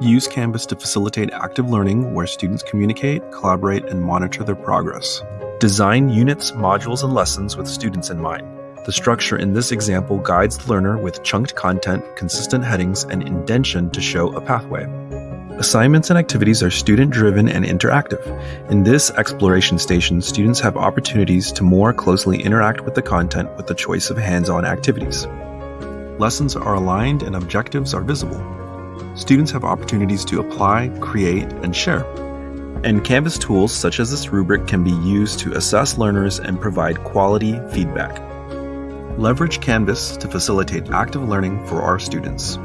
Use Canvas to facilitate active learning where students communicate, collaborate, and monitor their progress. Design units, modules, and lessons with students in mind. The structure in this example guides the learner with chunked content, consistent headings, and indentation to show a pathway. Assignments and activities are student driven and interactive. In this exploration station, students have opportunities to more closely interact with the content with the choice of hands on activities. Lessons are aligned and objectives are visible. Students have opportunities to apply, create, and share. And Canvas tools such as this rubric can be used to assess learners and provide quality feedback. Leverage Canvas to facilitate active learning for our students.